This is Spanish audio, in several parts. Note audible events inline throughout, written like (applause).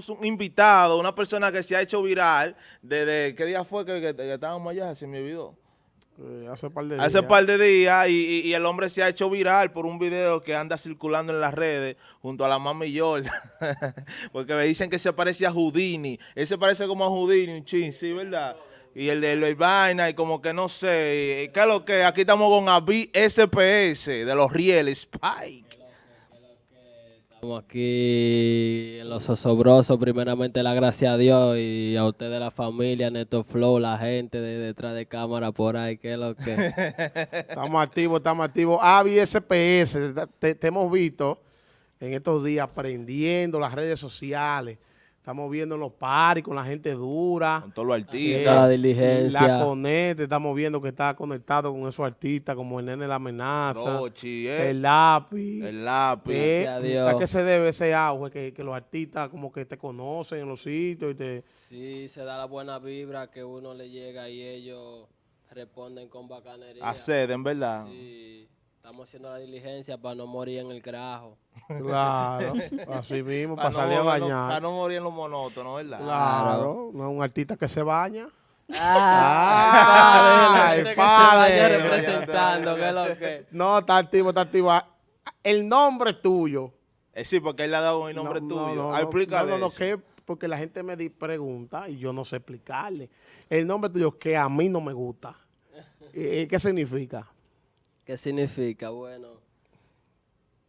tenemos un invitado, una persona que se ha hecho viral desde, ¿qué día fue que, que- que estábamos allá? Se me olvidó. Eh, hace par de días. Hace un par de días y, y- y el hombre se ha hecho viral por un video que anda circulando en las redes junto a la mami Jordan. (laughs) Porque me dicen que se parece a Houdini. Él se parece como a Houdini, un chin, sí, ¿verdad? Y el de Luis Vaina y como que no sé. ¿Qué es lo que? Aquí estamos con Avi SPS de los Riel Spike. Estamos aquí en los osobrosos, primeramente la gracia a Dios y a ustedes la familia, Neto Flow, la gente de detrás de cámara por ahí, que es lo que... (laughs) Estamos activos, estamos activos. Avi SPS, te, te hemos visto en estos días aprendiendo las redes sociales. Estamos viendo los paris con la gente dura. Con todos los Eh, artistas. la diligencia. La Conete, estamos viendo que está conectado con esos artistas como el Nene La Amenaza, Rochi, eh, el lápiz. el lápiz. Eh, Gracias a Dios. ¿A qué se debe ese auge? Que, que los artistas como que te conocen en los sitios y te... Sí, se da la buena vibra que uno le llega y ellos responden con bacanería. Acceden, ¿verdad? Sí, estamos haciendo la diligencia para no morir en el carajo. (laughs) Claro, así mismo, para Para salir a no, para no- bañar. para no morir en lo monótono, ¿verdad? Claro, no es un artista que se baña. Ah, Ah, el padre. representando, que es lo que... No, está activo, está activo. Ah, El nombre tuyo. Eh, sí, porque él le ha dado un nombre No, tuyo. no, Ah, no, explícale No, no, que porque la gente me di pregunta y yo no sé explicarle. El nombre tuyo que a mí no me gusta. Eh, ¿Qué significa? ¿Qué significa? Bueno,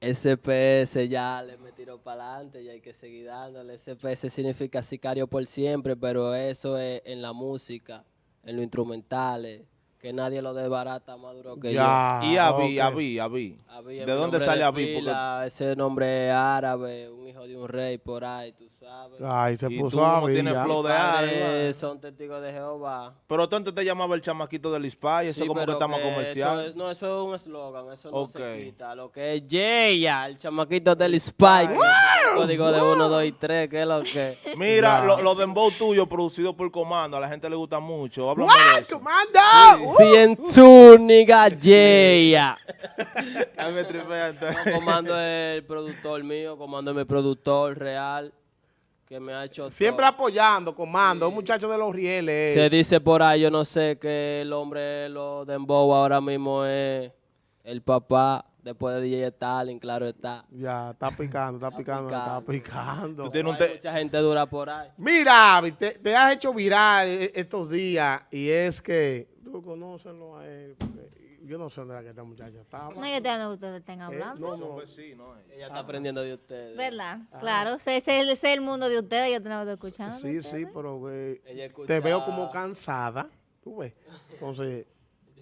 SPS ya le me tiró para adelante y hay que seguir dándole. SPS significa sicario por siempre, pero eso es en la música, en los instrumentales, que nadie lo desbarata más duro que Ya. Y Avi, ok. Avi, Avi. yo. Avi es ¿De dónde sale Avi? Porque Ese nombre es árabe, un hijo de un rey por ahí, tú sabes. Ay, se Y puso tú no tienes ya. flow de árabe. son testigos de Jehová. Pero tú antes te llamaba el chamaquito del Ispay, eso Sí, como que está más comercial. eso es- no, eso es un eslogan, eso no Ok. se quita. Lo que es Yeya, el chamaquito del Spike. Código de 1, 2 y 3, que es lo que. Mira, Ya. lo, lo dembow tuyo producido por Comando, a la gente le gusta mucho. Háblame de eso. ¡Comando! Cientúnica (laughs) Yeya. Ay, me tripea, entonces. Comando es el productor mío, Comando es mi productor real, que me ha hecho. Siempre todo. apoyando, comando. Un muchacho de los rieles. Se dice por ahí, yo no sé, que el hombre lo Dembow ahora mismo es el papá, después de DJ Stalin, claro está. Ya, está (laughs) picando, está picando, está picando. Tú tienes un Hay te- mucha gente dura por ahí. Mira, te, te has hecho viral e- estos días y es que tú conócelo a él. porque Yo no sé dónde era que esta muchacha estaba. No, yo te no ustedes estén Eh, hablando. no, Son no. vecinos, eh. Ella está aprendiendo de ustedes. ¿Verdad? Claro, ese es el mundo de ustedes, yo tengo que escuchar. Sí, sí, pero eh, Ella escucha- te veo como cansada. Tú ves. Entonces,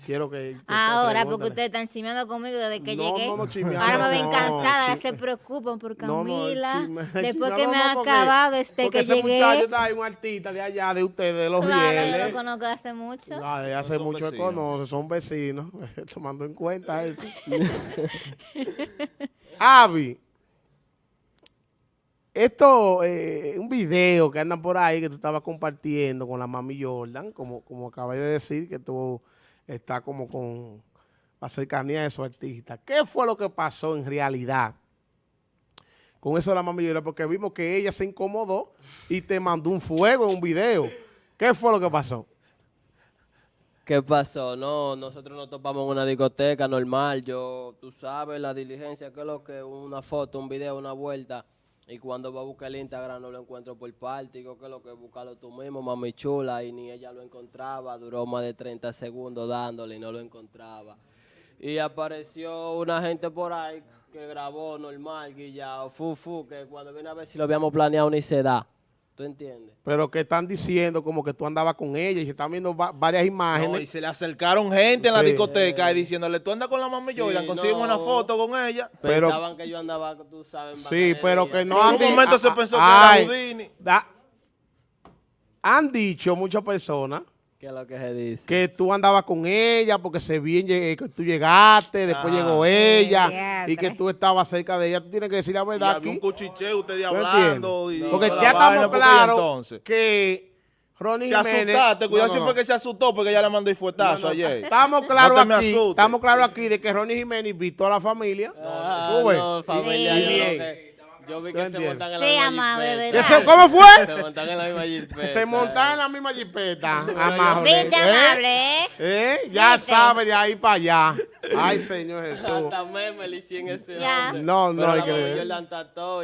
quiero que. Ahora, porque ustedes están chismeando conmigo desde que No, llegué. no, no, chismeando, ahora me ven no, cansada, se preocupan por No, no, Camila. chisme- (laughs) después que me no, ha porque- acabado desde Porque que ese llegué. muchacho está ahí, un artista de allá, de ustedes, de los Claro, yo rieles. lo conozco hace mucho. Ah, de hace Son mucho que vecinos. conoce, son vecinos, (laughs) tomando en cuenta eso. (laughs) Avi, esto, eh, un video que andan por ahí que tú estabas compartiendo con la mami Jordan, como, como acabé de decir, que tú estás como con la cercanía de esos artistas. ¿Qué fue lo que pasó en realidad con eso de la mami? Porque vimos que ella se incomodó y te mandó un fuego en un video. ¿Qué fue lo que pasó? ¿Qué pasó? No, nosotros nos topamos en una discoteca normal. Yo, tú sabes, la diligencia, que es lo que una foto, un video, una vuelta. Y cuando va a buscar el Instagram no lo encuentro por parte. Digo que lo que buscarlo tú mismo, mami chula. Y ni ella lo encontraba. Duró más de 30 segundos dándole y no lo encontraba. Y apareció una gente por ahí que grabó normal, guillao, fu, fu, que cuando viene a ver si lo habíamos planeado ni se da. ¿Tú entiendes? pero que están diciendo como que tú andabas con ella y se están viendo va- varias No, imágenes. y se le acercaron gente en la Sí. discoteca y diciéndole, tú andas con la mami Sí, Jordan, conseguimos una foto con ella. Pero- Pensaban que yo andaba, tú sabes, sí, pero que no En un momento se pensó que ay, era Houdini. da- han dicho muchas personas ¿Qué es lo que se dice? que tú andabas con ella porque se bien que tú llegaste, después Ah. llegó ella Diatre. y que tú estabas cerca de ella. Tú tienes que decir la Y verdad había un aquí. cuchicheo, ustedes ¿tú hablando. Y porque toda ya estamos porque claros que Ronnie Te Jiménez... asustaste, cuidado No, si no, fue no. que se asustó porque ella le mandó el fuetazo No, no, ayer. Estamos claros No te aquí, estamos claros aquí de que Ronnie Jiménez invitó a la familia. Ah, Tú ves. no, familia, Sí. Yo vi ¿Tú que se montan en la Sí, misma amable. ¿Eso, ¿Cómo fue? Se montan en la misma jipeta. Se montan en la misma jipeta. (laughs) amable. Viste, ¿Eh? amable, ¿eh? ¿Eh? Ya ¿Viste? sabe de ahí para allá. Ay, Señor Jesús. Hasta meme le hicieron ese Ya. hombre. No, no Pero hay que ver. Jordan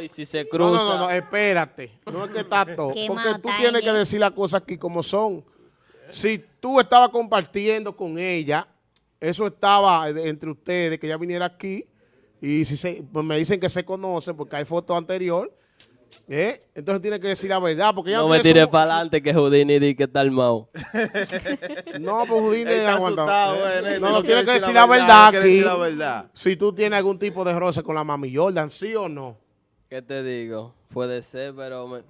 y si se cruza. no, no, no, espérate. No es que está (laughs) todo. Qué Porque tú tienes que decir las cosas aquí como son. Si tú estabas compartiendo con ella, eso estaba entre ustedes, que ella viniera aquí, y si se, pues me dicen que se conocen porque hay fotos anteriores, ¿eh? entonces tiene que decir la verdad. Porque ella no me tires para adelante que Houdini di que está armado. (laughs) No, pues Houdini aguanta. asustado, ¿eh? Néstor, No, no, tiene que decir la verdad aquí. la verdad. Si tú tienes algún tipo de roce con la mami Jordan, ¿sí o no? ¿Qué te digo? Puede ser, pero me,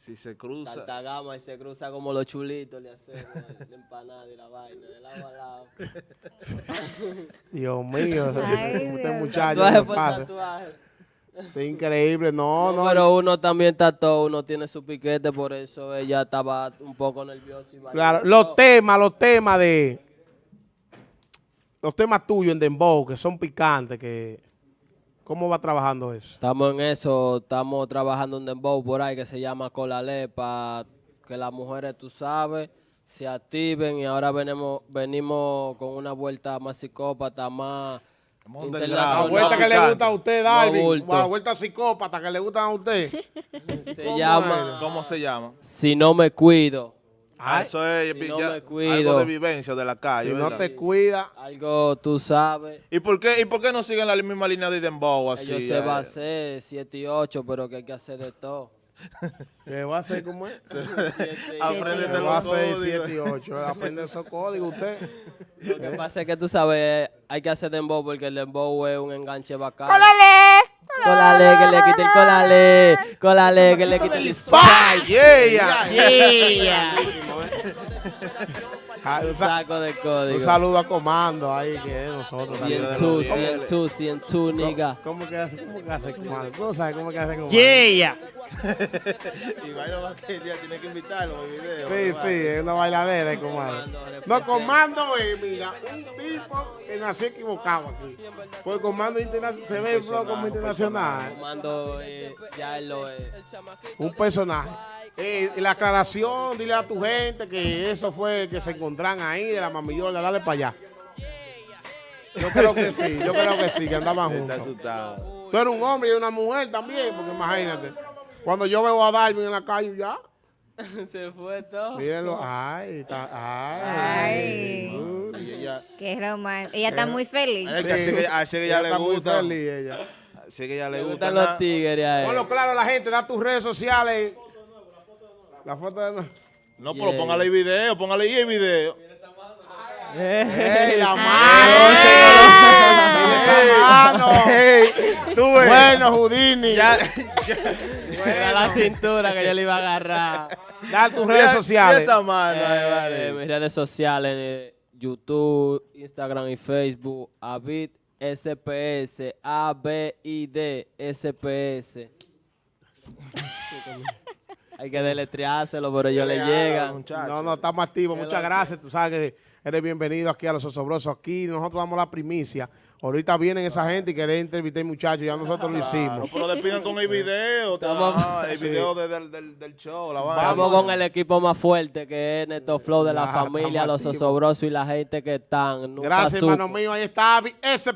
Si se cruza. tanta gama y se cruza como los chulitos le hacemos la empanada y la vaina de lado a lado. (laughs) Dios mío, Ay, este Dios. muchacho Tatuaje por pasa. tatuaje. Es increíble, no, no. Pero uno también está todo, uno tiene su piquete, por eso ella estaba un poco nerviosa. Y Claro, los temas, los temas de... Los temas tuyos en Dembow, que son picantes, que... ¿Cómo va trabajando eso? Estamos en eso, estamos trabajando un dembow por ahí que se llama Colale para que las mujeres, tú sabes, se activen y ahora venimos, venimos con una vuelta más psicópata, más. La vuelta que le gusta a usted, Darwin. La vuelta psicópata que le gustan a usted. Se ¿Cómo llama ¿Cómo se llama? Si no me cuido. Ah, eso es si no ya- cuido. algo de vivencia de la calle. Si no te cuida... Algo tú sabes. ¿Y por qué, y por qué no siguen la misma línea de Dembow así? Ellos se eh? va a hacer 7 y 8, pero que hay que hacer de todo. ¿Qué va a hacer como es? (laughs) Apréndete ¿Qué los va a hacer códigos. 7 y 8? Aprende esos códigos usted. Lo que pasa es que tú sabes, hay que hacer dembow porque el dembow es un enganche bacano. ¡Cólale! Colale, que le quite el colale. Colale, que le quite el ¡Ay, yeah! (laughs) Ah, un sa- saco de Un código. saludo a Comando ahí, que es nosotros. También. tú, cien tú, cien tú, nigga. ¿Cómo que hace, cómo que hace Comando? ¿Tú sabes cómo que hace Comando? Yeah. Y que ya tiene que invitarlo video. Sí, sí, es una bailadera, el comando. No, comando es, mira, un tipo que nació equivocado aquí. Pues comando internacional, se ve el flow como internacional. Comando, eh, ya él lo es. Un personaje. Eh, la aclaración, dile a tu gente que eso fue que se encontraron ahí de la mamillola, dale para allá. Yo creo que sí, yo creo que sí, que andaban Está juntos. asustado. Tú eres un hombre y una mujer también, porque imagínate. Cuando yo veo a Darwin en la calle, ya, (laughs) Se fue todo. mírenlo, ay, está, ay. Ay. Ella, Qué romántico. Ella está muy feliz. que así que, así que ya Ella le está muy gusta. feliz, ella. Así que ya le Le gusta. gustan los tigres a Ponlo él. claro a la gente, da tus redes sociales. La foto de... No, pero Yeah. póngale el video, póngale ahí el video. ¡Ey, la mano! ¡Esa mano! Ey, tú ves. Bueno, Houdini. ya, (laughs) Era la cintura que yo le iba a agarrar. Da tus redes sociales. esa mano, Eh, vale. mis redes sociales, eh, YouTube, Instagram y Facebook, Avid SPS, A B I D SPS. Hay que deletreárselo, pero ellos le llegan. No, no, estamos activos. Muchas gracias. Tú sabes que eres bienvenido aquí a Los Osobrosos. Aquí nosotros damos la primicia. Ahorita vienen esa gente y quieren entrevistar muchachos. Ya nosotros lo hicimos. pero despidan con el video. Estamos- el video de- del, del, del show. Vamos con el equipo más fuerte que es Neto Flow de la Ya, familia, los osobrosos y la gente que están. Nunca Gracias, supo. hermano mío. Ahí está SP.